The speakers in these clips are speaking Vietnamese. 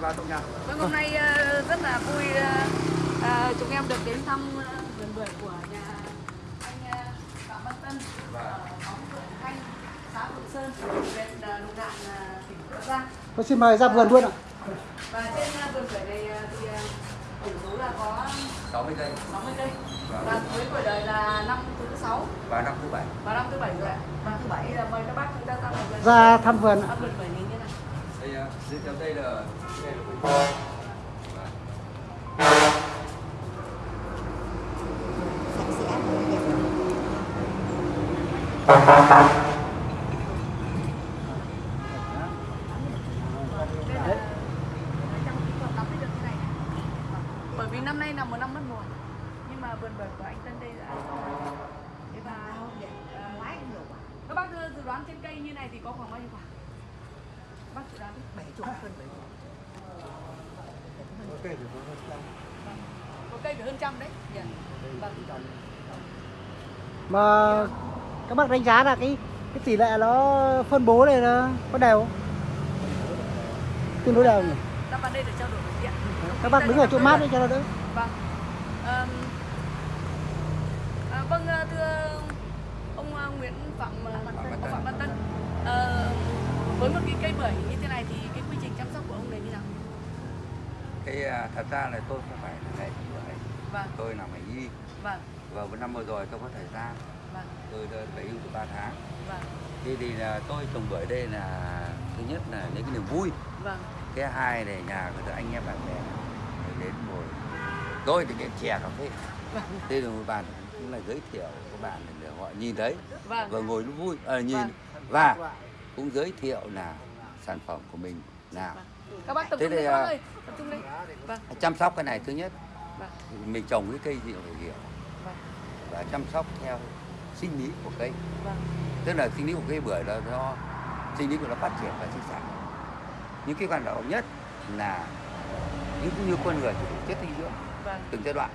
Vào trong nhà. Vâng, hôm nay ờ, rất là vui ờ, ờ, chúng em được đến thăm vườn bưởi của nhà anh Phạm Văn Tân ở xóm Vườn Thanh, xã Phượng Sơn, huyện Lục Ngạn, tỉnh Bắc Giang. Tôi xin mời ra vườn luôn ạ. Và trên vườn bưởi này thì tổng số là có 60 cây 60 cây. Và với tuổi đời là năm thứ sáu và năm thứ bảy. và năm thứ bảy rồi ạ. Năm thứ bảy là mời các bác chúng ta ra vườn. Ra thăm vườn ạ. thăm vườn bởi vì năm nay là một năm mất mùa nhưng mà vườn bưởi của anh Tân đây đã thế và các bác dự đoán trên cây như này thì có khoảng bao nhiêu quả? Bác dự đoán bảy chục hơn bảy chục có cây phải hơn trăm đấy nhỉ vâng Mà các bác đánh giá là cái cái tỷ lệ nó phân bố này nó có đều không? Tương đối đều nhỉ? ta vào đây để trao đổi với chị ạ Các bác đứng ở chỗ mát đi cho nó đỡ. Vâng. À, vâng à, thưa ông à, Nguyễn Phạm ông Phạm Văn Tân. Ờ, với một cái cây bưởi như thế này thì cái quy trình chăm sóc của ông này như nào? À, thật ra là tôi không phải là nghệ sĩ bưởi. Vâng, Tôi làm ngành y vâng, và một năm vừa rồi tôi có thời gian vâng, tôi về hưu từ 3 tháng. vâng, Thế thì là tôi trồng bưởi đây là thứ nhất là những cái niềm vui. vâng, Cái hai này nhà người ta anh em bạn bè người đến ngồi. Tôi thì cái chè cà phê. vâng, Thế rồi một bàn cũng là giới thiệu các bạn để họ nhìn thấy vâng, và ngồi nó vui à, nhìn Vâng. và cũng giới thiệu là sản phẩm của mình nào vâng. Các bác tập trung các bác à, ơi, tập trung đây. Vâng, chăm sóc cái này thứ nhất. Vâng, mình trồng cái cây gì phải hiểu. Vâng, và chăm sóc theo sinh lý của cây. Vâng, tức là sinh lý của cây bưởi là do sinh lý của nó phát triển và sinh sản. Những cái quan trọng nhất là như cũng như con người thì chất dinh dưỡng vâng, từng giai đoạn.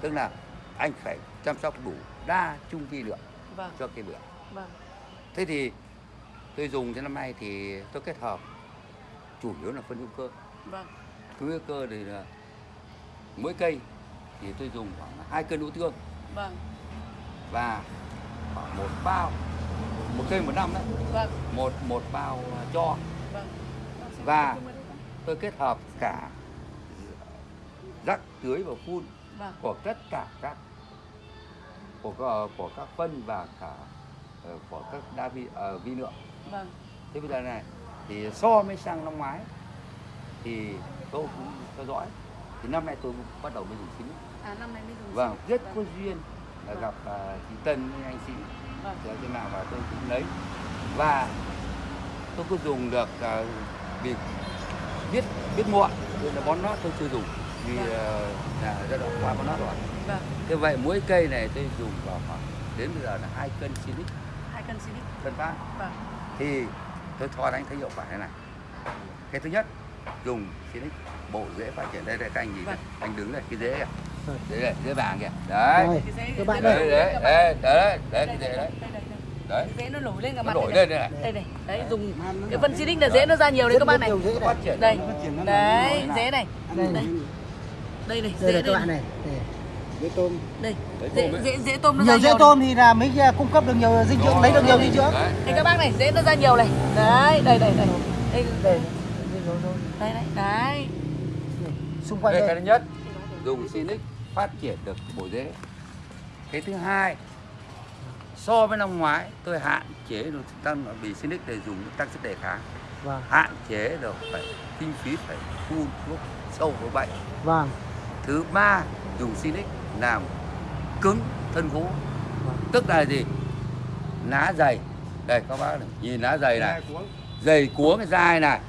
Tức là anh phải chăm sóc đủ đa trung vi lượng vâng, cho cây bưởi. Vâng, thế thì tôi dùng cho năm nay thì tôi kết hợp chủ yếu là phân hữu cơ. Vâng, phân hữu cơ thì là mỗi cây thì tôi dùng khoảng hai cân đỗ tương. Vâng, và khoảng một bao một cây một năm đấy. Vâng, một một bao cho. Vâng. Và- tôi kết hợp cả rắc tưới và phun Vâng, của tất cả các của các- của các phân và cả ờ, của các đa vi ờ, vi lượng. Vâng, thế bây giờ này thì so với sang năm ngoái thì tôi cũng theo dõi thì năm nay tôi bắt đầu mới dùng xin à năm nay mới dùng. vâng rất Vâng. có duyên là Vâng. gặp à, chị Tân với anh sĩ Vâng. ở trên mạng và tôi cũng lấy và tôi có dùng được à, vì biết biết muộn nên là bón nót tôi chưa dùng vì Vâng. à, là giai đoạn qua bón nót rồi Vâng, thế vậy mỗi cây này tôi dùng vào khoảng đến bây giờ là hai cân xinic hai cân xịt. phân phát Vâng, thì tôi cho anh thấy hiệu quả thế này. Cái thứ nhất dùng xinic bộ rễ phát triển. Đây đây các anh nhìn Vâng. anh đứng này cái rễ kìa. Rễ này rễ vàng kìa. Đấy. Rồi, các bạn đây. đấy đấy các bạn. đấy đấy đấy Đây, cái rễ đây, đấy. đây, đây, đây. đấy. Dễ nó nổi lên cả nó mặt nổi đây lên đây này. Đây này đấy dùng cái phân xịt là dễ nó ra nhiều đấy các bạn này. đây. Nó phát triển nó đấy dễ này. Đây, đây. Đây này đây dễ các đây bạn này. Dễ tôm. đây dễ dễ dễ tôm nó ra Nhiều dễ nhiều tôm thì là mới cung cấp được nhiều dinh dưỡng, lấy được nhiều dinh dưỡng. đấy đây các bác này dễ nó ra nhiều này đấy đây đây đây đây Đây. đây đấy Xung quanh đây cái đây. thứ nhất dùng Sinic phát triển được bộ rễ cái thứ hai so với năm ngoái tôi hạn chế được tăng vì Sinic để dùng tăng sức đề kháng Vâng. hạn chế được phải kinh phí phải phun thuốc sâu với bệnh Vâng. thứ ba dùng Sinic làm cứng thân gỗ Vâng. tức là gì lá dày đây các bác này nhìn lá dày này dày cuống cái dai này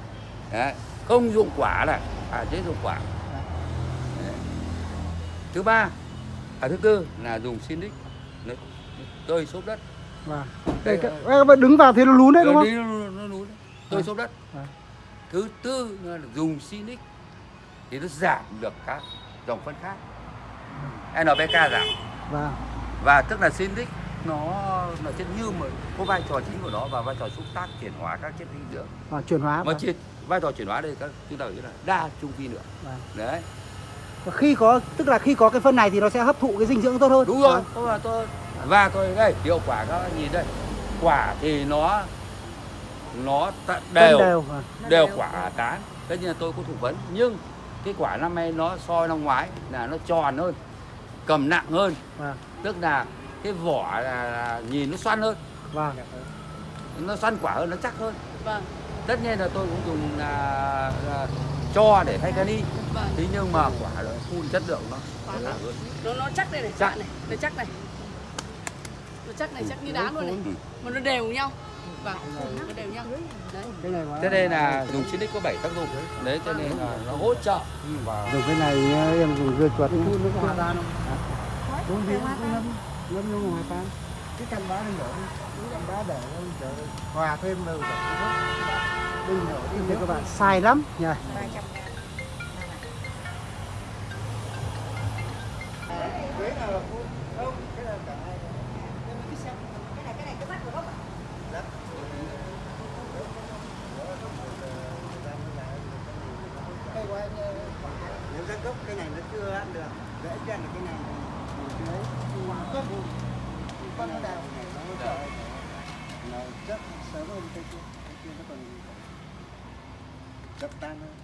Đấy. không dụng quả này à chế dụng quả Đấy. thứ ba à thứ tư là dùng Sinic nó tơi xốp đất Vâng. Đây các bạn đứng vào thì nó lún đấy đúng không? đi nó, nó lún tơi À. xốp đất À. thứ tư là dùng Sinic thì nó giảm được các dòng phân khác NPK giảm Vâng. và tức là Sinic nó nó chất như mà có vai trò chính của nó và vai trò xúc tác chuyển hóa các chất dinh dưỡng à, chuyển hóa mà vâng. chuyển vai trò chuyển hóa đây các chúng ta gọi là đa trung vi lượng Vâng. đấy Và khi có tức là khi có cái phân này thì nó sẽ hấp thụ cái dinh dưỡng tốt hơn đúng rồi Vâng. là tôi và tôi đây hiệu quả các bạn nhìn đây quả thì nó nó đều đều vâng. đều quả tán tất nhiên là tôi có thủ vấn nhưng cái quả năm nay nó so năm ngoái là nó tròn hơn cầm nặng hơn. Vâng. tức là cái vỏ là, là nhìn nó xoăn hơn. Vâng. Nó xoăn quả hơn nó chắc hơn. Vâng. Tất nhiên là tôi cũng dùng là, là cho để thay cani vâng. Thế nhưng mà quả nó phun chất lượng nó Quả nó nó- hơn. Nó nó chắc đây này Chắc. này nó chắc này. nó chắc này chắc như đá luôn này. Ừ. mà nó đều nhau. Vâng nó đều nhau. Đấy. Cái này thế đây là dùng Sinic có 7 tác dụng. Đấy cho nên là nó hỗ trợ. Vào dùng cái này em dùng dưa chuột. Nước hoa tan không? đúng gì cũng ngâm ngâm nước hoa tan cái canh đá lên đổ cái canh đá để hòa thêm vào đừng đổ đi các bạn sai lắm. Nha hơn kia kia nó còn tan hơn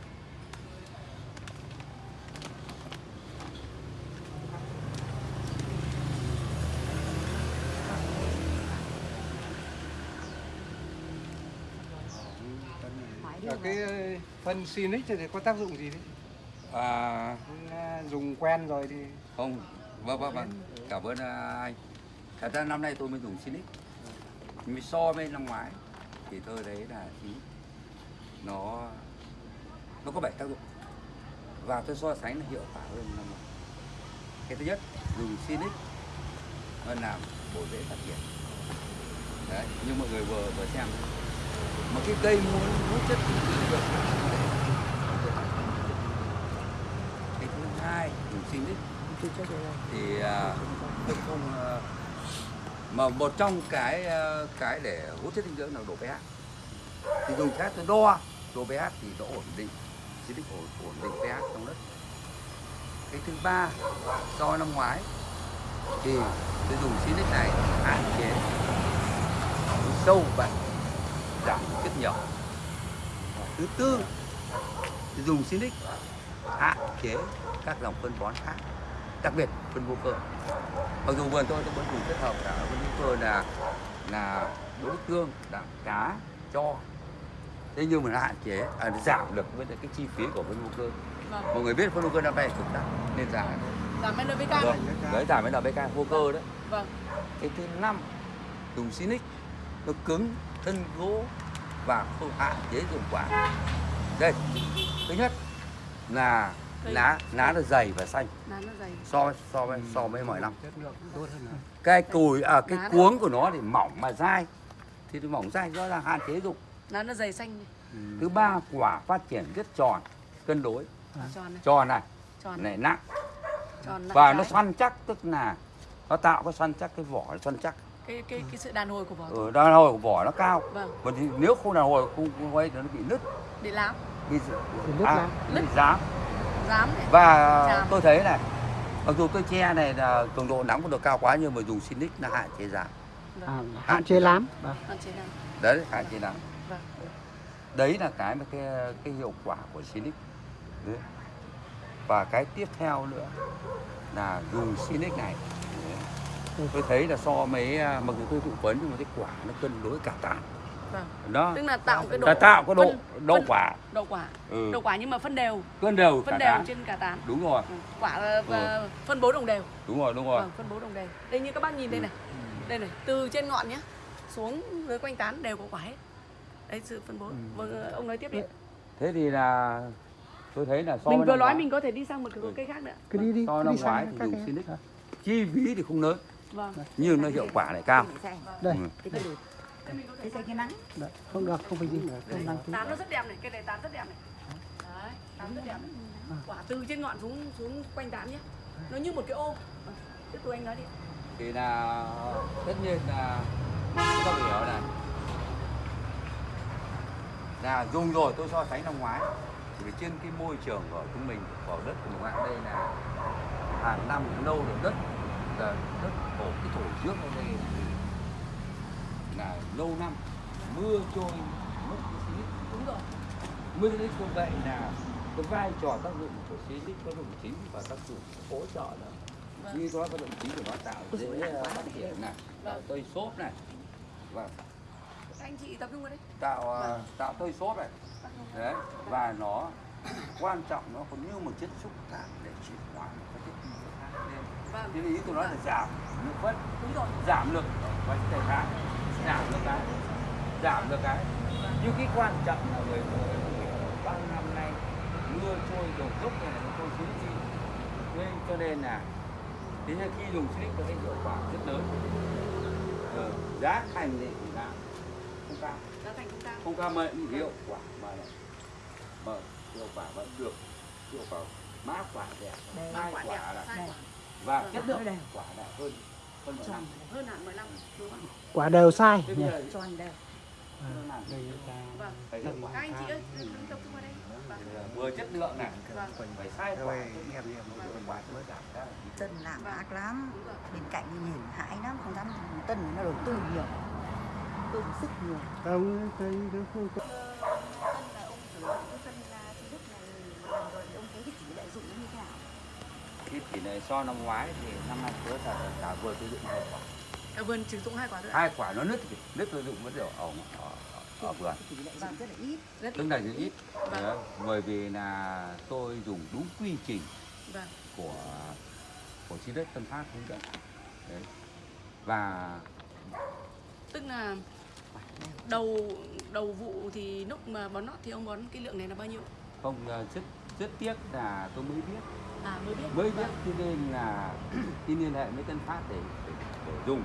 Ở cái phân Sinix thì có tác dụng gì đấy? à, À, Dùng quen rồi thì không vâng vâng vâng. Cảm ơn à, anh. Thật ra năm nay tôi mới dùng Sinic nhưng so với năm ngoái thì tôi thấy là ý, nó nó có bảy tác dụng. Và tôi so sánh là hiệu quả hơn năm ngoái. Cái thứ nhất dùng Sinic nó làm bổ rễ phát triển. Đấy nhưng mọi người vừa vừa xem. Mà cái cây muốn hút chất dưỡng cái thứ hai dùng Sinic thì à, tôi không à, mà một trong cái ờ, cái để hút chất dinh dưỡng là độ pH. Thì dùng khác tôi đo, độ pH thì nó ổn định chỉ định ổn ổn định pH trong đất. Cái thứ ba do năm ngoái, thì tôi dùng Sinic này hạn chế sâu bệnh giảm rất nhiều thứ tư dùng Sinic hạn chế các dòng phân bón khác đặc biệt phân vô cơ. Mặc dù vườn tôi tôi vẫn dùng kết hợp cả phân vô cơ là là đối tương đạm cá cho. Thế nhưng mà nó hạn chế à, nó giảm được với cái chi phí của phân vô cơ. Vâng. Mọi người biết phân vô cơ năm nay cực đắt nên giảm. Giảm NPK vâng đấy giảm NPK vô cơ đấy. Vâng. Cái thứ năm dùng Sinic. Nó cứng thân gỗ và không hạn chế dụng quả. Đây thứ nhất là. Lá lá nó dày và xanh. Lá nó dày. So so với so với mọi năm. Cái cùi à cái cuống của nó thì mỏng mà dai. Thì nó mỏng dai do là hạn chế dụng lá nó dày xanh này. thứ ba quả phát triển rất tròn cân đối. Quả tròn này. Tròn này. Tròn này. Nặng. Tròn nặng và nó xoăn chắc tức là nó tạo cái xoăn chắc cái vỏ nó xoăn chắc. Cái cái cái sự đàn hồi của vỏ ở đàn hồi của vỏ nó cao. Vâng. Thì nếu không đàn hồi không quay thì nó bị nứt. Để lám. Bị Bị nứt à, lá. bị Nứt. rám dám này và Chàm. tôi thấy này mặc dù tôi che này là cường độ nắng không được cao quá nhưng mà dùng Sinic nó hạn chế giảm. À, hạn chế lắm. Vâng. hạn chế làm đấy hạn chế nắng vâng. Đấy là cái mà cái cái hiệu quả của Sinic đấy. và cái tiếp theo nữa là dùng Sinic này. Đấy. tôi thấy là so với à, mặc dù tôi thụ vấn nhưng mà cái quả nó cân đối cả tàn vâng. Đó. Tức là tạo cái độ là tạo cái độ phân- độ phân- quả. độ quả. Ừ. độ quả nhưng mà phân đều. Cân đều cả phân đều tán. trên cả tán. Đúng rồi. Ừ, quả là và phân bố đồng đều. Đúng rồi đúng rồi. Vâng phân bố đồng đều. Đây như các bác nhìn đây Ừ. này. Đây này từ trên ngọn nhé xuống dưới quanh tán đều có quả hết. Đấy sự phân bố. Ừ. vâng ông nói tiếp đi. Thế thì là tôi thấy là so mình vừa nói ngoái- mình có thể đi sang một cái Ừ. cây khác nữa. Cứ đi đi so năm đi ngoái thì các dùng cái Sinic chi phí thì không lớn. Vâng. Nhưng nó hiệu quả lại cao. Đây. Ừ. Đây mình có thể Đấy, không được không phải gì. Không đăng ký tán nó rất đẹp này cây này tán rất đẹp này. Đấy tán rất đẹp này. Quả từ trên ngọn xuống xuống quanh tán nhé. Nó như một cái ô. Vâng, tiếp tục anh nói đi. Thì là tất nhiên là chúng ta hiểu này. Là dùng rồi tôi so sánh năm ngoái. Thì trên cái môi trường của chúng mình của đất của mình đây là hàng năm lâu rồi đất là đất thổ cái thổ trước ở đây lâu năm mưa trôi mất xí đúng rồi. Mưa xí như vậy là cái vai trò tác dụng của xí lít có dụng chính và tác dụng hỗ trợ nữa Vâng. như có tác dụng chính của nó tạo dễ ờ, phát triển này tạo tơi xốp này. Và anh chị tập trung vào đây. Tạo ờ, tạo tơi xốp này. Đấy và nó quan trọng nó còn như một chất xúc tác để chuyển hóa các chất khí khác lên vâng. Thế ý tôi nói là giảm lực đúng rồi. Giảm lực và thể kháng giảm được cái. Giảm được cái. Nhưng cái quan trọng là người bao nhiêu năm nay mưa trôi đầu dốc này nó trôi xuống đi nên cho nên là thế nên khi dùng silic có cái hiệu quả rất lớn. Ờ, giá thành thì là không cao. Giá thành không cao. Không cao mà hiệu quả mà mà hiệu quả vẫn được. Hiệu quả má quả đẹp. Hai quả quả đẹp. là và chất lượng quả là hơn hơn một năm hơn hẳn 15 đúng không quả đều. Sai tròn đều ta. Vâng. Các anh chị ơi tập trung vào đây. Vâng. Vừa chất lượng này. Vâng. phải sai quả. Tân làm Vâng. ác lắm. Bên cạnh nhìn hãi lắm. Không dám Tân nó đầu tư nhiều. Đầu tư sức nhiều. Không cái cái khu Tân là ông sử dụng cái phân là thứ đức này một lần rồi thì ông thấy cái tỷ lệ dụng nó như thế nào cái tỷ lệ so năm ngoái thì năm nay tôi là cả vừa sử dụng hai quả. Ở vườn sử dụng hai quả nữa hai quả nó nứt thì nứt tôi dụng vẫn đều ở ở, ở, ở vườn Tỷ lệ dụng rất là ít. Rất tức là rất ít. Vâng. Đấy, bởi vì là tôi dùng đúng quy trình vâng. của của chi đất Tân Phát hướng dẫn. Đấy. và tức là đầu đầu vụ thì lúc mà bón nót thì ông bón cái lượng này là bao nhiêu? không ờ, rất tiếc là tôi mới biết. À mới biết. Mới biết Vâng. cho nên là khi liên hệ với Tân Phát để, để, để dùng.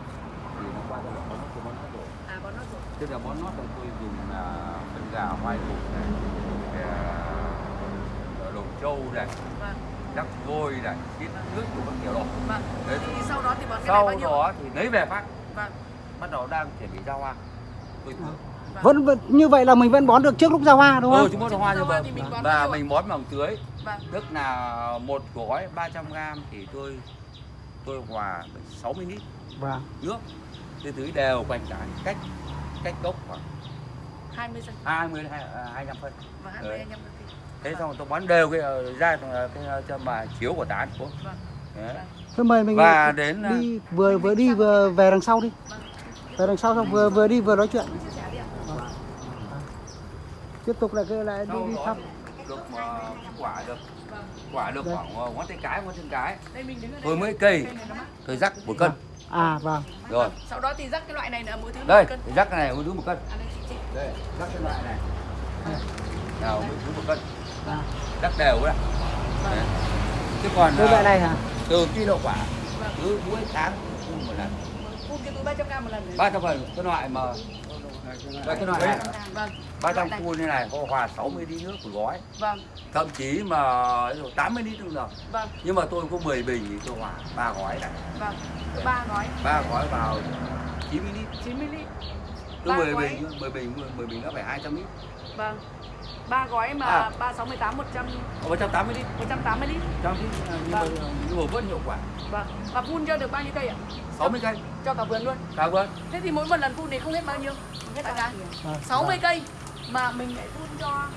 Thì nó qua giai đoạn bón nót bón nót rồi. À bón nót rồi. Tức là bón nót là tôi dùng là phân gà hoai mục này ờ, đồ trâu này vâng. Rắc vôi này xít nước của các kiểu đồ vâng. Đấy. thì sau đó thì bón cái này sau bao nhiêu đó thì lấy về phát. Vâng. Bắt đầu đang chuẩn bị ra hoa. Tôi thử vẫn, vẫn như vậy là mình vẫn bón được trước lúc ra hoa đúng ừ, không chúng bón hoa như vậy và mình bón bằng tưới. Vâng. Tức là một gói 300 g thì tôi tôi hòa 60 lít. Vâng. Nước tôi tưới đều quanh cả cách cách gốc khoảng 20 cm 20 đến 25 phân. Và 20 Đấy. anh em được thế xong rồi tôi bón đều cái ờ, ra cái, cái cho mà chiếu của tán xuống. Vâng. Đấy. Thôi mời mình và đến ờ, đi vừa vừa đi vừa về đằng sau đi. Vâng. Về đằng sau xong vừa vừa đi vừa nói chuyện chia sẻ đi ạ tiếp tục lại cái lại đi đi thăm. được ờ, quả được vâng quả được Đây. khoảng ờ, ngón tay cái ngón chân cái. Đây mình đứng ở đây. Tôi mới cây tôi rắc một cân. À vâng. Rồi. Sau đó thì rắc cái loại này là mỗi thứ đây một cân rắc cái này mỗi thứ một cân. À đây chị chị. Đây rắc cái loại này. Nào mỗi thứ một cân. À. rắc đều đấy Đấy. chứ còn cái ờ, loại này hả? từ khi đậu quả vâng. cứ mỗi tháng một lần. Phun cái túi 300 g một lần. Đấy ba trăm phần cái loại mà đây cái loại này vâng ba trăm loại này. phun như này có hòa 60 lít nước một gói. Vâng. Thậm chí mà ấy rồi 80 lít cũng được. Vâng. Nhưng mà tôi có 10 bình thì tôi hòa ba gói này. Vâng. Ba gói. Ba gói vào 90 lít 90 lít cứ Ba 10 gói. bình 10 bình 10 bình nó phải 200 lít vâng. Ba gói mà À. ba sáu mươi tám một trăm Có 180 lít một trăm tám mươi lít trăm lít nhưng mà nhưng mà vẫn hiệu quả. Vâng. Và phun cho được bao nhiêu cây ạ? 60 cây. Cho cả vườn luôn. Cao vâng thế thì mỗi một lần phun thì không hết bao nhiêu? Hết bao nhiêu Vâng. 60 cây mà mình lại phun cho.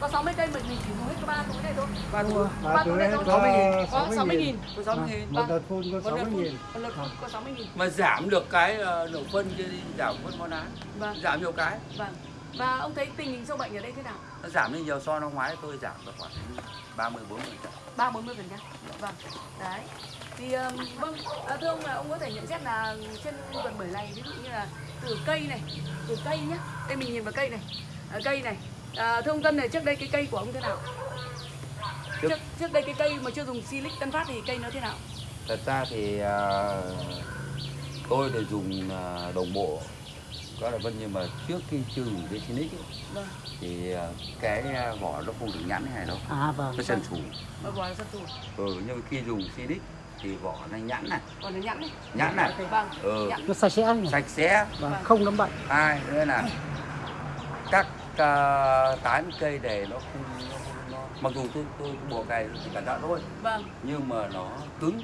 Có 60 cây mình mình chỉ dùng hết có ba túi này thôi. Ba túi ba túi này thôi. 60 nghìn. có 60 nghìn. có 60 nghìn. Một đợt phun có một lượt 60 phun nghìn. một lượt phun có 60 nghìn. Mà giảm được cái ờ, lượng phân kia đi giảm phân bón án vâng. Giảm nhiều cái. Vâng. Và ông thấy tình hình sâu bệnh ở đây thế nào? Nó giảm đi nhiều so năm ngoái tôi giảm được khoảng 30 40 phần trăm. Ba bốn mươi phần trăm. Vâng. Đấy. Thì um, vâng. À, thưa ông là ông có thể nhận xét là trên vườn bưởi này ví dụ như là từ cây này từ cây nhá. Đây mình nhìn vào cây này à, cây này. À, thưa ông Tân này trước đây cái cây của ông thế nào? Trước- trước, trước đây cái cây mà chưa dùng silic tân phát thì cây nó thế nào? Thật ra thì ờ, tôi để dùng ờ, đồng bộ. Có là vân nhưng mà trước khi chưa dùng cái Sinic ấy, vâng. thì ờ, cái ờ, vỏ nó không được nhẵn như này đâu. À vâng. Nó sần sù và vỏ là sắt tù ừ, nhưng mà khi dùng Sinic thì vỏ này nhẵn này. Còn là nhẵn này. Nhẵn này. Vâng. Ừ, nhẵn. Nó sạch sẽ sạch sẽ. Và không nấm bệnh. Hai nữa là các uh, tán cây này nó không nó, nó, mặc dù tôi tôi bùa cày chỉ cẩn thận thôi. Vâng. Nhưng mà nó cứng.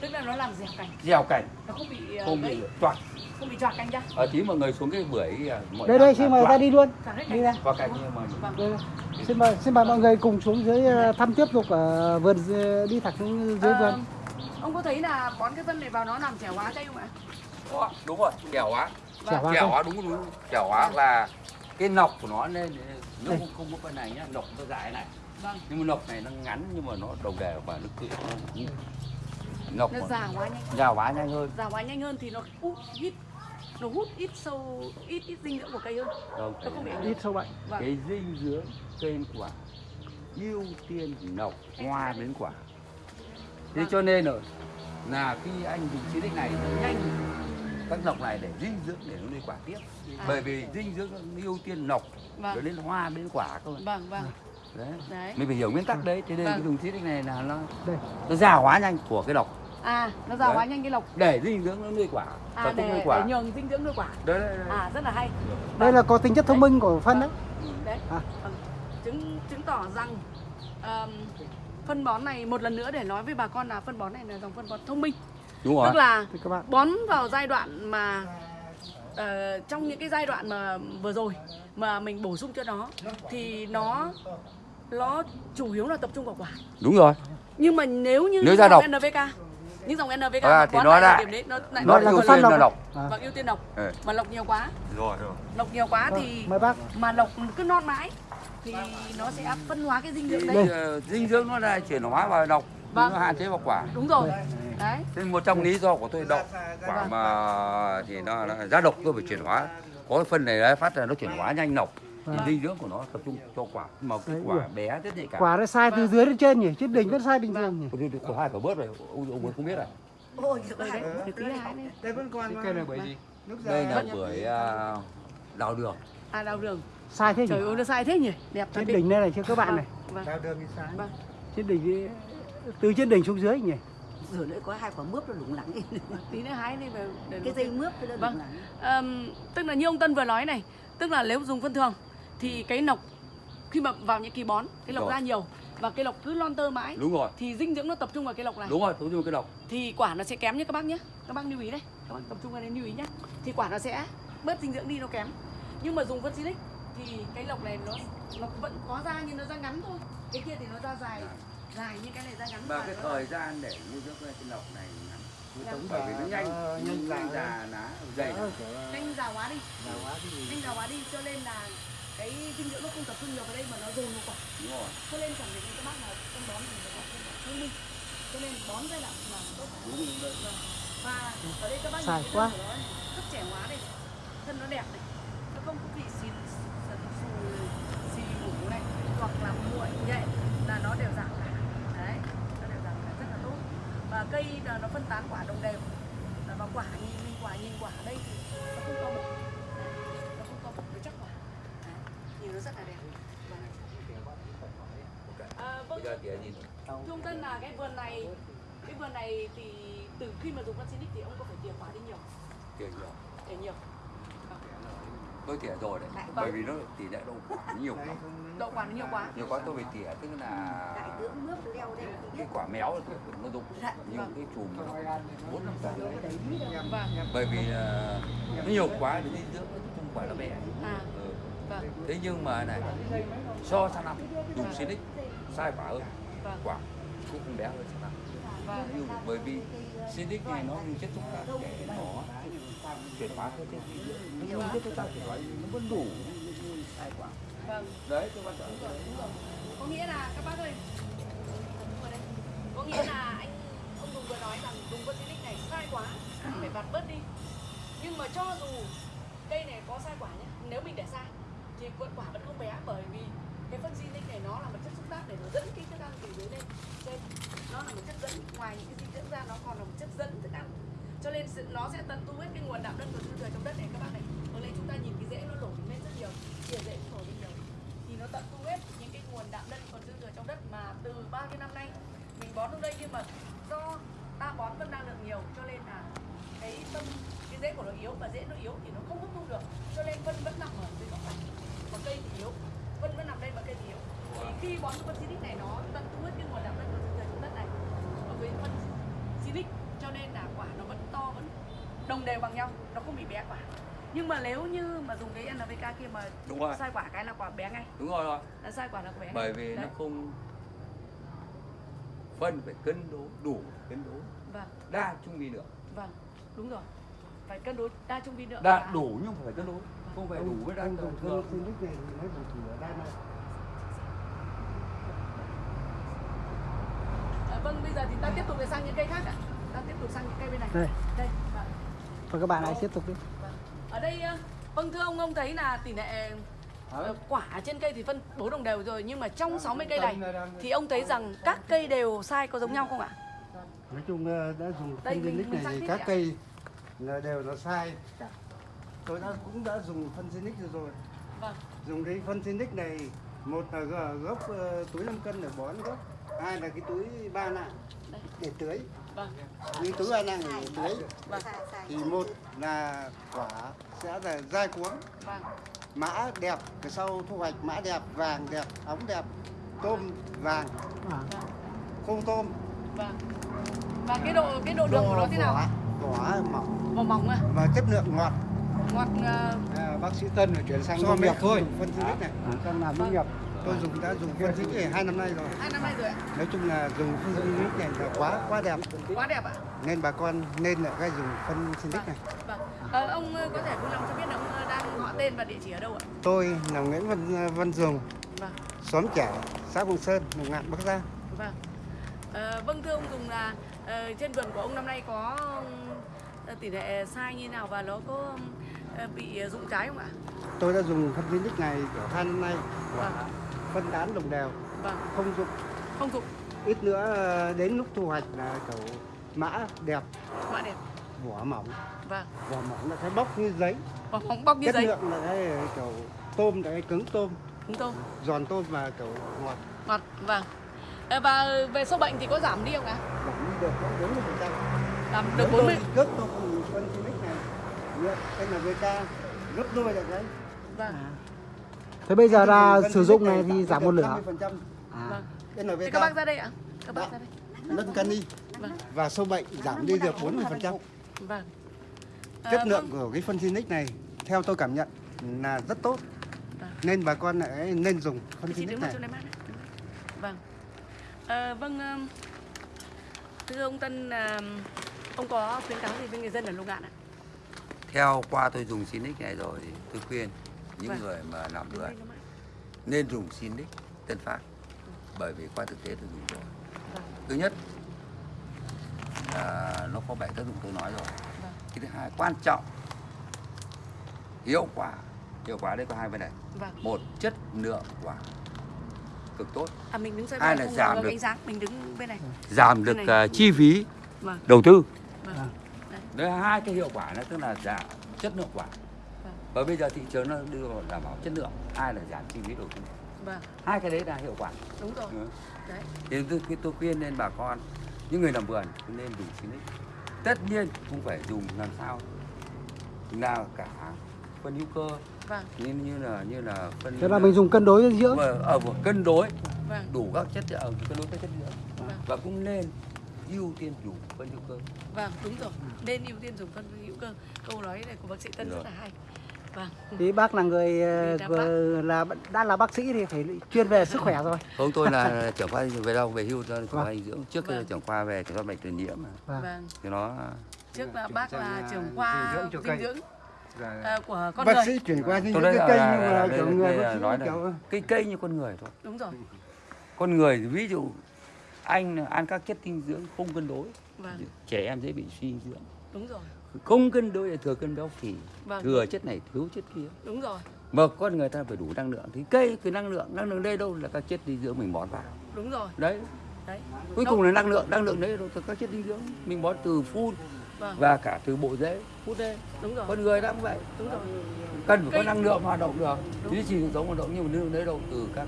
Tức là nó làm dẻo cành gieo cành nó không bị ờ, không bị toạc không bị choạc cành ra ở tí mọi người xuống cái bưởi à, mọi đây đây xin mời ta đi luôn. Đi ra. Vào cành nhưng mà vâng. Đây, đây. xin mời xin mời mọi người cùng xuống dưới ờ, thăm tiếp tục ở vườn đi thẳng xuống dưới Ờ, vườn. ông có thấy là bón cái phân này vào nó làm trẻ hóa cây không ạ? Đúng rồi chẻo hóa Chẻo hóa đúng đúng chẻo hóa là cái nọc của nó nên nó không, không có cái này nhá nọc nó dài này vâng. Nhưng mà nọc này nó ngắn nhưng mà nó đồng đều và nó cự nó nọc nó già hóa nhanh. già hóa nhanh hơn. Già hóa nhanh hơn thì nó hút ít nó hút ít sâu ít ít dinh dưỡng của cây hơn. Không nó không bị ít sâu bệnh vâng. cái dinh dưỡng trên quả ưu tiên nọc hoa đến quả. Thế Vâng. cho nên rồi là khi anh dùng chiến tích này nhanh các nọc này để dinh dưỡng để nó lên quả tiếp. À. bởi vì dinh dưỡng nó ưu tiên nọc rồi vâng đến hoa đến quả cơ vâng vâng. Đấy. Đấy. Mình phải hiểu nguyên tắc đấy thế nên Vâng. cái dùng tích này là nó đây. nó già hóa nhanh của cái nọc à nó già Đấy. hóa nhanh cái lộc để dinh dưỡng nó nuôi quả à tập trung nuôi để, quả. để nhường dinh dưỡng nuôi quả. Đấy, đấy, đấy. à rất là hay. Đây là có tính chất thông minh của phân đấy. Đấy. À. vâng. chứng chứng tỏ rằng ờm, phân bón này một lần nữa để nói với bà con là phân bón này là dòng phân bón thông minh đúng rồi. tức là thì các bạn. bón vào giai đoạn mà ờ, trong những cái giai đoạn mà vừa rồi mà mình bổ sung cho nó thì nó nó chủ yếu là tập trung vào quả. Đúng rồi. Nhưng mà nếu như Nếu những ra dòng độc. NPK những dòng NPK À, thì nó lại điểm đấy nó lại nó là ưu có phân tiên độc là à? và ưu tiên độc. Ừ. mà lộc nhiều quá. Rồi rồi. Lộc nhiều quá Vâng, thì mời bác. mà lộc cứ non mãi thì nó sẽ phân hóa cái dinh dưỡng đấy. Đây, dinh dưỡng nó là chuyển hóa vào độc Vâng. nó hạn chế vào quả. Đúng rồi đấy. Thế một trong lý do của tôi độc quả mà thì nó, nó ra độc tôi phải chuyển hóa. Có cái phân này đấy, phát là nó chuyển hóa nhanh nọc Vâng. dinh dưỡng của nó tập trung cho quả. Mà cái quả bé rất nhạy cảm. Quả nó sai từ dưới đến trên nhỉ? Chứ đỉnh vẫn sai bình thường nhỉ? Có hai quả bớt rồi. Ông ông không biết à? Ôi đây vẫn còn Cái này bởi gì? đây là bưởi à, đào đường. À đào đường. Sai thế nhỉ? Trời ơi nó sai thế nhỉ? Đẹp trên đỉnh đây này cho các bạn này. Vâng. Đào đường thì sai. Vâng. Trên đỉnh từ trên đỉnh xuống dưới nhỉ rồi nữa có hai quả mướp nó lủng lẳng tí nữa hái đi về để cái dây mướp nó Vâng. lủng lẳng. Ờm, tức là như ông Tân vừa nói này tức là nếu dùng phân thường thì cái nọc khi mà vào những kỳ bón cái lọc Rồi. ra nhiều và cái lọc cứ lon tơ mãi đúng rồi. thì dinh dưỡng nó tập trung vào cái lọc này. Đúng rồi tôi dùng cái độc thì quả nó sẽ kém như các bác nhé. Các bác lưu ý đây các bác tập trung vào đây lưu ý nhé. Thì quả nó sẽ bớt dinh dưỡng đi nó kém. Nhưng mà dùng phân xịt thì cái lọc này nó nó vẫn có ra nhưng nó ra ngắn thôi. Cái kia thì nó ra dài dài như cái này ra ngắn và cái thời gian để nuôi dưỡng cái lọc này ngắn. Ngắn. bởi vì nó nhanh nhanh già già. lá dày là nhanh già đi quá thì nhanh già hóa đi cho nên là cái dinh dưỡng nó không tập trung nhiều vào đây mà nó dồn vào quả đúng rồi cho nên khẳng định các bác là phân bón thì nó thông minh cho nên bón giai đoạn là tốt đúng đấy Vâng. và ở đây các bác nhìn cái quá. rất trẻ hóa đây thân nó đẹp này nó không có bị xì sần xù xì mủ này hoặc là muội nhẹ là nó đều giảm cả đấy nó đều giảm cả rất là tốt cây là nó phân tán quả đồng đều. Và quả nhìn nhìn quả nhìn quả ở đây thì nó không to bụng Đấy, nó không to bụng nó chắc quả. Đấy, nhìn nó rất là đẹp. À, vâng, Trung Tân là cái vườn này cái vườn này thì từ khi mà dùng Vaccinic thì ông có phải tỉa quả đi nhiều kiểu nhiều. Để nhiều tôi tỉa rồi đấy Vâng. bởi vì nó tỷ lệ đậu quả nhiều không đậu quả nó nhiều quá. Nhiều quá tôi phải tỉa tức là đại không biết. cái quả méo thì nó rụng Dạ, nhưng vâng. cái chùm nó bốn năm quả vâng. Bởi vì là nó nhiều quá thì dinh dưỡng nó chung quả nó bé. À ừ. vâng. Thế nhưng mà này so sang năm dùng Sinic sai quả hơn. Vâng. Quả cũng không bé hơn sang năm vâng. Nhưng bởi vì Sinic này nó chất xúc tác để nó chuyển hóa cơ chế dinh dưỡng nó như chất xúc tác để nói nó vẫn đủ sai quả vâng. Đấy cái quan trọng có nghĩa là các bác ơi có nghĩa là anh ông Tùng vừa nói rằng dùng Vaccinic này sai quá phải vặt bớt đi. Nhưng mà cho dù cây này có sai quả nhé nếu mình để sai thì vẫn quả vẫn không bé bởi vì cái phân Vaccinic này nó là một chất xúc tác để nó dẫn cái thức ăn từ dưới lên. Trên nó là một chất dẫn. Ngoài những cái dinh dưỡng ra nó còn là một chất dẫn thức ăn cho nên nó sẽ tận tu hết cái nguồn đạm đất và dư thừa trong đất này. Các bạn này ở đây chúng ta nhìn cái rễ nó nổi lên rất nhiều, chia rễ cũng nổi lên nhiều. Thì nó tận thu hết những cái nguồn đạm đất còn dư thừa trong đất mà từ ba cái năm nay mình bón lúc đây nhưng mà do ta bón phân năng lượng nhiều, cho nên là cái tâm, cái rễ của nó yếu và rễ nó yếu thì nó không hấp thu được. Cho nên phân vẫn nằm ở dưới góc này. Còn cây thì yếu, phân vẫn nằm đây mà cây thì yếu. Thì khi bón phân xinic này, nó tận thu hết cái nguồn đạm đất còn dư thừa trong đất này. Ở với phân xinic cho nên là đồng đều bằng nhau nó không bị bé quả nhưng mà nếu như mà dùng cái NPK kia mà đúng rồi. sai quả cái là quả bé ngay. Đúng rồi rồi là sai quả là bé ngay. bởi vì nó Đấy. không phân phải cân đối đủ cân đối. Vâng. Đa trung vi lượng vâng đúng rồi. Phải cân đối đa trung vi lượng đa và- đủ nhưng phải cân đối không phải đủ với đa này thì nó đây này À, vâng bây giờ thì ta tiếp tục để sang những cây khác ạ. Ta tiếp tục sang những cây bên này. Đây. đây Và các bạn hãy tiếp tục đi. Ở đây ờ, vâng thưa ông ông thấy là tỷ lệ ờ, quả trên cây thì phân bố đồng đều rồi nhưng mà trong 60 cây này thì ông thấy rằng các cây đều sai có giống nhau không ạ? Nói chung ờ, đã dùng Đây, phân mình này thì các ạ. cây là đều nó sai. Cả tôi đã cũng đã dùng phân Sinic rồi rồi. Vâng. Dùng cái phân Sinic này một là gốc túi 5 cân để bón gốc hai là cái túi ba nạng. Đây. Để tưới. Vâng cái túi ba nạng để tưới vâng thì một là quả sẽ là dai cuống vâng mã đẹp cái sau thu hoạch mã đẹp vàng đẹp ống đẹp tôm vàng À, vâng khô tôm. Vâng và cái độ cái độ đường của nó thế nào? Vỏ, mỏng. Vỏ mỏng à? Và chất lượng ngọt. Ngọt ờ, À, bác sĩ Tân phải chuyển sang so nông nghiệp thôi. phân Sinic này. Đang làm nông nghiệp. Tôi dùng đã dùng phân Sinic này hai năm nay rồi. Hai năm nay rồi ạ? Nói chung là dùng phân Sinic này là quá quá đẹp. Quá đẹp ạ? Nên bà con nên là cái dùng phân Sinic này. Vâng ờ, ông có thể vui lòng cho biết là ông đang họ tên và địa chỉ ở đâu ạ? Tôi là Nguyễn Văn Văn Dùng vâng. xóm trẻ xã Hồng Sơn Lục Ngạn Bắc Giang. Vâng. Ờ, vâng thưa ông Dùng là ờ, trên vườn của ông năm nay có tỷ lệ sai như nào và nó có bị rụng trái không ạ? tôi đã dùng phân Sinic này kiểu hai năm nay. Vâng. Phân tán đồng đều Vâng. không dụng Không rụng, ít nữa ờ, đến lúc thu hoạch là kiểu mã đẹp mạ đẹp. vỏ mỏng Vâng. vỏ mỏng là cái bóc như giấy Và bóng bóc như chất giấy. lượng là cái kiểu tôm là cái cứng tôm Đúng không? giòn tôm và kiểu ngọt Ngọt. Vâng. Ờ, và về sâu bệnh thì có giảm đi không ạ? giảm đi được bốn mươi phần trăm Giảm được 40. gấp dùng phân Sinic này lượng NPK gấp đôi là cái Vâng. Thế bây giờ là Phân sử dụng này thì giảm một. 50% À, Vâng. NPK các bác ra đây ạ. Các bác Dạ. ra đây. lân cani Vâng. và sâu bệnh giảm đi được 40%. Vâng. Ờ, Chất lượng vâng. của cái phân Sinic này theo tôi cảm nhận là rất tốt. Vâng. Nên bà con lại nên dùng phân vào này. Vâng. Ờ, vâng thưa ông Tân ông có khuyến cáo gì với người dân ở Lục Ngạn ạ? theo qua tôi dùng Sinic này rồi tôi khuyên những Vâng. người mà làm mát. nên dùng Sinic Tân Phát bởi vì qua thực tế tôi dùng rồi Vâng. thứ nhất là nó có bảy tác dụng tôi nói rồi Vâng. cái thứ hai quan trọng hiệu quả hiệu quả đây có hai vấn đề Vâng. một chất lượng quả cực tốt À mình đứng Hai là giảm được. sáng, mình đứng bên này. giảm được này. ờ, chi phí Vâng. đầu tư Vâng. đấy là hai cái hiệu quả nó tức là giảm chất lượng quả Vâng. Và bây giờ thị trường nó đưa vào đảm bảo chất lượng hai là giảm chi phí đầu tư Vâng, hai cái đấy là hiệu quả đúng rồi. Ừ. Đấy. thì tôi, khuyên nên bà con những người làm vườn nên dùng Sinic tất nhiên không phải dùng làm sao nào cả phân hữu cơ Vâng, như như là như là phân thế là mình dùng cân đối dinh dưỡng. mà ở một cân đối vâng, đủ các chất ở cân đối các chất dưỡng Vâng. và cũng nên ưu tiên dùng phân hữu cơ vâng, đúng rồi. Nên ưu tiên dùng phân hữu cơ. Câu nói này của bác sĩ Tân rất Rồi. là hay. Vâng. Thì bác là người ờ, là đã là bác sĩ thì phải chuyên về sức khỏe rồi. không tôi là trưởng khoa về đâu về hưu cho trưởng khoa Vâng. dinh dưỡng trước kia Vâng. trưởng khoa về kiểm soát bệnh truyền nhiễm mà Vâng. Vâng. thì nó Trước là bác là à, trưởng khoa dinh dưỡng ờ, của con Bác người. sĩ chuyển qua đây cái cây nhưng mà kiểu người bác sĩ nói kiểu cây cây như con người thôi Đúng rồi. con người ví dụ anh ăn các chất dinh dưỡng không cân đối Vâng, trẻ em dễ bị suy dinh dưỡng đúng rồi. Không cân đối là thừa cân béo phì. Vâng, thừa chất này thiếu chất kia. Đúng rồi. mà con người ta phải đủ năng lượng. Thì cây cái năng lượng năng lượng đây đâu là các chất dinh dưỡng mình bón vào. Đúng rồi. đấy. Đấy. cuối cùng là năng lượng năng lượng đấy đâu từ các chất dinh dưỡng mình bón từ phun Vâng, và cả từ bộ rễ phút đây. Đúng rồi. con người đã cũng vậy. Đúng rồi. cần phải có Cây- năng lượng hoạt động được. Đúng. duy trì cuộc sống hoạt động nhưng mà năng đấy đâu từ các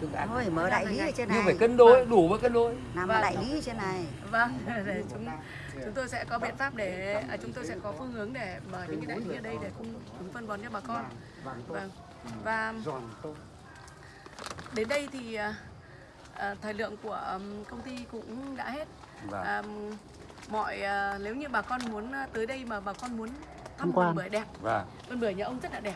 thức ăn. Thôi mở đại lý ở trên nhưng này. phải cân đối đủ với cân đối. Làm Vâng. đại lý ở trên này. Vâng chúng chúng tôi sẽ có biện pháp để à, chúng tôi sẽ có phương hướng để mở những cái đại lý ở đây để cung ứng phân bón cho bà con. Vâng. Và đến đây thì à, à, thời lượng của công ty cũng đã hết. À, mọi à, nếu như bà con muốn à, tới đây mà bà con muốn thăm Tham quan. vườn bưởi đẹp vườn bưởi nhà ông rất là đẹp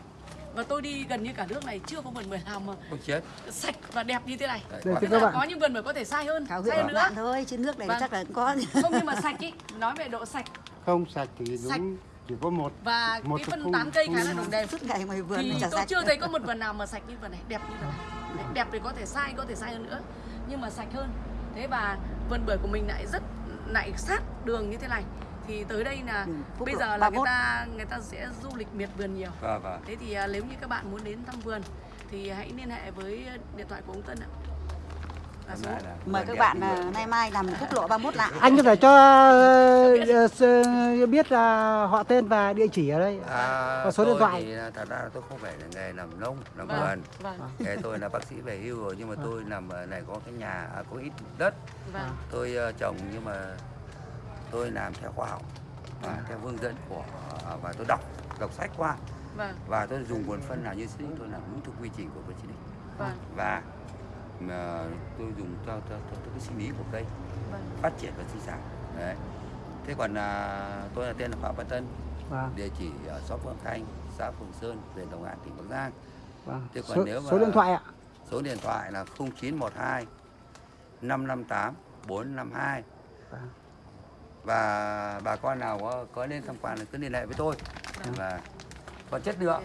và tôi đi gần như cả nước này chưa có vườn bưởi nào mà chết. sạch và đẹp như thế này. Đây, Tức các bạn. có những vườn bưởi có thể sai hơn thảo sai hơn nữa. bạn thôi chứ nước này Vâng. chắc là có không nhưng mà sạch ý. Nói về độ sạch. Không sạch thì Sạch. đúng chỉ có một và Một cái phân tán cây khá là đồng đều suốt ngày ngoài vườn thì tôi sạch. chưa thấy có một vườn nào mà sạch như vườn này đẹp như vườn này. Đấy, đẹp thì có thể sai có thể sai hơn nữa nhưng mà sạch hơn. Thế và vườn bưởi của mình lại rất lại sát đường như thế này thì tới đây là Đường quốc bây giờ là người 31. ta người ta sẽ du lịch miệt vườn nhiều. Và và thế thì à, nếu như các bạn muốn đến thăm vườn thì hãy liên hệ với điện thoại của ông Tân ạ. Mời các bạn à, nay mai làm quốc lộ 31 lại. Anh có thể cho s- biết là họ tên và địa chỉ ở đây. À, Có số điện thoại. thì thật ra là tôi không phải là nghề làm nông làm vâng vườn. vâng. Nghề tôi là bác sĩ về hưu rồi nhưng mà tôi làm ở này có cái nhà có ít đất. Vâng. Tôi ờ, trồng nhưng mà tôi làm theo khoa học và theo hướng dẫn của à, và tôi đọc đọc sách qua. Vâng. Và tôi dùng nguồn phân nào như Silic tôi làm đúng theo quy trình của Silic vâng. Và mà tôi dùng theo, theo cái sinh lý của cây. Vâng. Phát triển và sinh sản. Đấy. Thế còn à, tôi là tên là Phạm Văn Tân. Vâng, địa chỉ ở xóm Phượng Khanh xã Phượng Sơn huyện Đồng An tỉnh Bắc Giang. Vâng. Thế còn số, nếu mà- số điện thoại ạ? Số điện thoại là 0912 558 452 Vâng. Và bà con nào có, có lên tham quan thì cứ liên hệ với tôi. Vâng. và còn chất lượng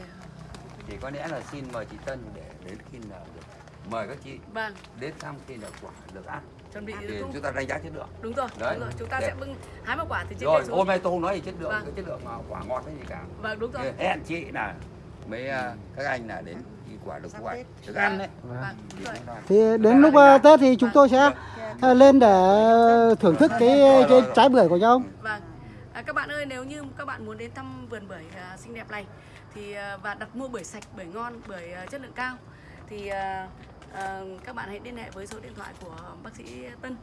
thì có lẽ là xin mời chị Tân để đến khi nào được. Mời các chị vâng. đến thăm khi nào quả được ăn. Chuẩn bị thì đúng, chúng ta đánh giá chất lượng. Đúng rồi Đấy. đúng rồi chúng ta Để- sẽ bưng hái một quả từ trên rồi xuống. hôm nay tôi không nói gì chất lượng Vâng. cái chất lượng mà quả ngọt hay gì cả. Vâng đúng rồi. Thì hẹn chị là mấy à, các anh là đến quả được Tết. được ăn đấy Vâng. vâng rồi thì đến lúc ờ, Tết thì chúng tôi sẽ ờ, lên để thưởng thức cái, cái trái bưởi của nhau Vâng. À, các bạn ơi, nếu như các bạn muốn đến thăm vườn bưởi à, xinh đẹp này thì à, và đặt mua bưởi sạch, bưởi ngon, bưởi à, chất lượng cao thì à, à, các bạn hãy liên hệ với số điện thoại của bác sĩ Tân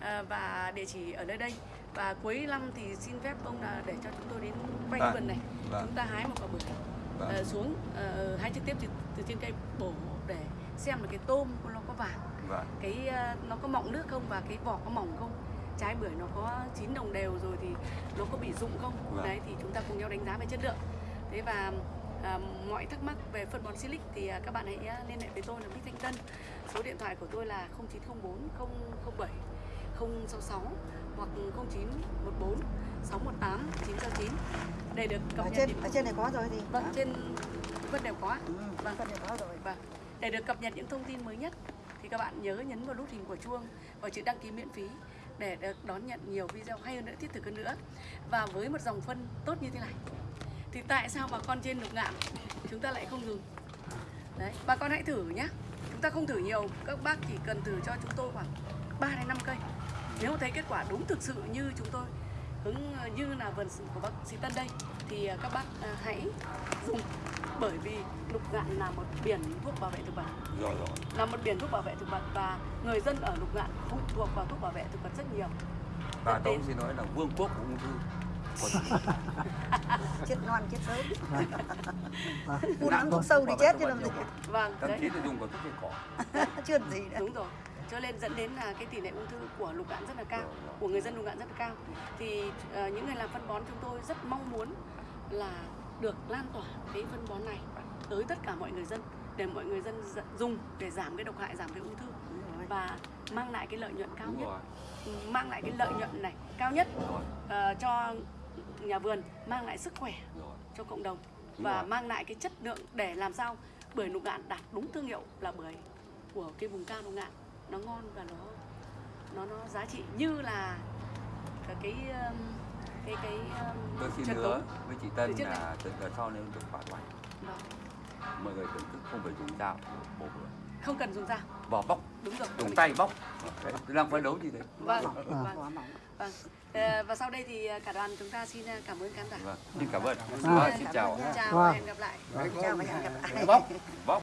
à, và địa chỉ ở nơi đây. Và cuối năm thì xin phép ông là để cho chúng tôi đến quanh Vâng. vườn này. Vâng. Chúng ta hái một quả bưởi Vâng. à, xuống à, hái trực tiếp từ, từ trên cây bổ để xem là cái tôm của nó có vàng Vâng. cái à, nó có mọng nước không và cái vỏ có mỏng không trái bưởi nó có chín đồng đều rồi thì nó có bị rụng không Vâng. đấy thì chúng ta cùng nhau đánh giá về chất lượng thế và à, mọi thắc mắc về phân bón silic thì à, các bạn hãy liên hệ với tôi là Bích Thanh Tân số điện thoại của tôi là 0904 007 066 hoặc 0914 618 969 để được cập ở nhật trên những ở trên này có rồi thì vâng trên vân đều có ừ, vâng phân này có rồi Vâng. Để được cập nhật những thông tin mới nhất thì các bạn nhớ nhấn vào nút hình của chuông và chữ đăng ký miễn phí để được đón nhận nhiều video hay hơn nữa, thiết thực hơn nữa. Và với một dòng phân tốt như thế này thì tại sao bà con trên lục ngạn chúng ta lại không dùng? Đấy, bà con hãy thử nhé. Chúng ta không thử nhiều, các bác chỉ cần thử cho chúng tôi khoảng 3 đến 5 cây. Nếu thấy kết quả đúng thực sự như chúng tôi hướng như là vườn của bác sĩ Tân đây. Thì à, các bác à, hãy dùng bởi vì lục ngạn là một biển thuốc bảo vệ thực vật. Rồi rồi. Là một biển thuốc bảo vệ thực vật và người dân ở lục ngạn phụ thuộc vào thuốc bảo vệ thực vật rất nhiều. Và tôi xin nói là vương quốc của ung thư chết non chết sớm. Phun lắm thuốc sâu đi chết chứ làm gì. vâng thậm chí là dùng cả thuốc diệt cỏ. Chưa gì nữa. Đúng rồi cho nên dẫn đến là cái tỷ lệ ung thư của lục ngạn rất là cao Rồi, rồi. của người dân lục ngạn rất là cao. Thì ờ, những người làm phân bón chúng tôi rất mong muốn là được lan tỏa cái phân bón này tới tất cả mọi người dân để mọi người dân dùng để giảm cái độc hại giảm cái ung thư. Và mang lại cái lợi nhuận cao nhất. rồi. Mang lại cái lợi nhuận này cao nhất ờ, cho nhà vườn mang lại sức khỏe cho cộng đồng và mang lại cái chất lượng để làm sao bưởi lục ngạn đạt đúng thương hiệu là bưởi của cái vùng cao lục ngạn nó ngon và nó nó nó giá trị như là cái cái um, cái cái tôi xin hứa với chị Tân là từ giờ sau nếu được khỏe mạnh Vâng. mọi người thưởng thức không phải dùng dao bổ bữa không cần dùng dao. Vỏ bóc. Đúng rồi. Dùng tay bóc. Đấy, tôi đang phấn đấu như thế. Vâng À. vâng, vâng. Ờ, và sau đây thì cả đoàn chúng ta xin cảm ơn khán giả. Vâng. Xin cảm ơn. Vâng. Vâng, xin chào. Xin chào Vâng. và hẹn gặp lại. Chào và hẹn gặp lại. Bóc. Bóc